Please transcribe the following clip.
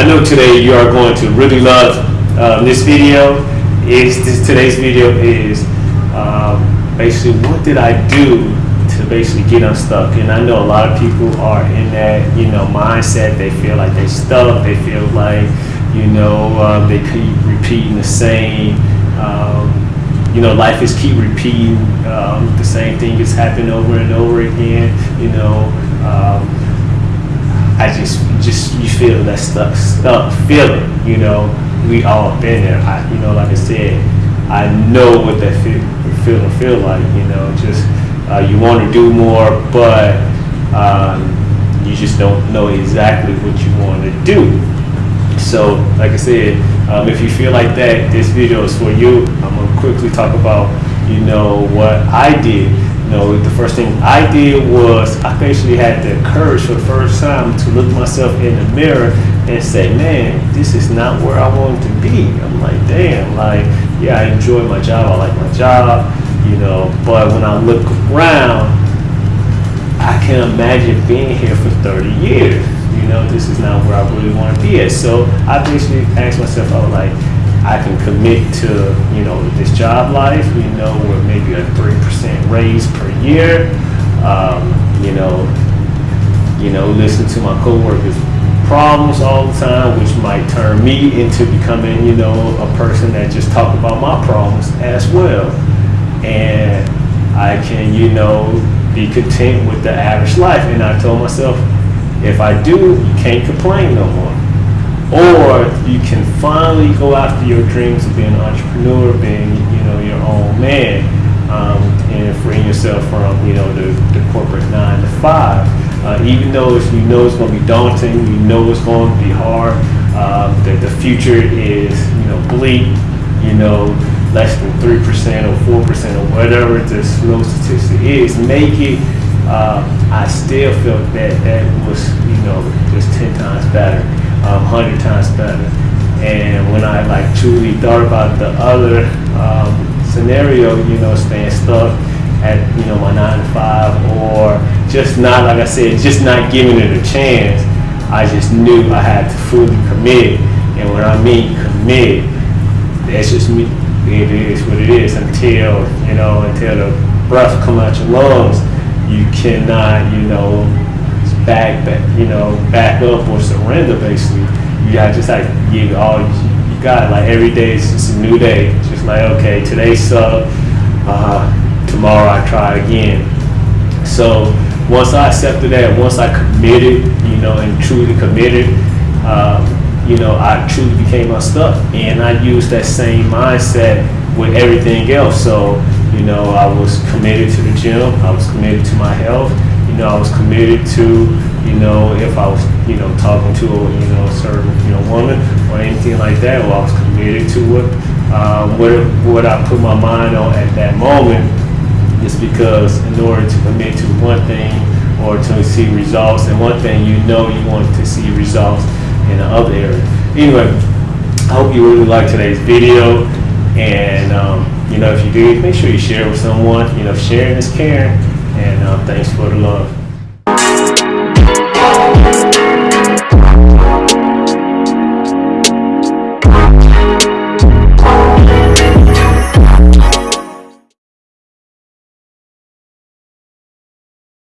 I know today you are going to really love um, this video. Is this today's video is um, basically what did I do to basically get unstuck? And I know a lot of people are in that you know mindset. They feel like they stuck. They feel like you know um, they keep repeating the same. Um, you know, life is keep repeating um, the same thing is happening over and over again. You know, um, I just just you feel that stuck stuck feeling. You know, we all been there. I, you know, like I said, I know what that feel feeling feel like. You know, just uh, you want to do more, but um, you just don't know exactly what you want to do. So, like I said, um, if you feel like that, this video is for you. I'm gonna quickly talk about, you know, what I did. You know, the first thing I did was I basically had the courage for the first time to look myself in the mirror and say, man, this is not where I want to be. I'm like, damn, like, yeah, I enjoy my job. I like my job, you know, but when I look around, I can imagine being here for 30 years you know, this is not where I really want to be at. So I basically asked myself, I was like, I can commit to, you know, this job life, We know, we're maybe a 3% raise per year, um, you know, you know, listen to my coworkers' problems all the time, which might turn me into becoming, you know, a person that just talk about my problems as well. And I can, you know, be content with the average life. And I told myself, if I do, you can't complain no more. Or you can finally go after your dreams of being an entrepreneur, being you know your own man, um, and freeing yourself from you know the, the corporate nine to five. Uh, even though if you know it's going to be daunting, you know it's going to be hard, uh, that the future is you know bleak, you know less than three percent or four percent or whatever the slow statistic is, make it uh, I still felt that that was, you know, just 10 times better, um, 100 times better. And when I like truly thought about the other um, scenario, you know, staying stuck at, you know, my nine to five or just not, like I said, just not giving it a chance, I just knew I had to fully commit. And when I mean commit, that's just me. It is what it is until, you know, until the breath come out your lungs you cannot, you know, back, back, you know, back up or surrender. Basically, you got just like give all you, got. Like every day is just a new day. Just like okay, today sucked. Uh, tomorrow I try again. So once I accepted that, once I committed, you know, and truly committed, um, you know, I truly became unstuck, and I used that same mindset with everything else. So you know, I was committed to the gym. I was committed to my health. Know, I was committed to, you know, if I was, you know, talking to a, you know, certain, you know, woman or anything like that, well, I was committed to it. Um, what, what I put my mind on at that moment is because in order to commit to one thing or to see results in one thing, you know you want to see results in the other area. Anyway, I hope you really liked today's video and um, you know, if you do, make sure you share with someone. You know, sharing is caring and uh, thanks for the love.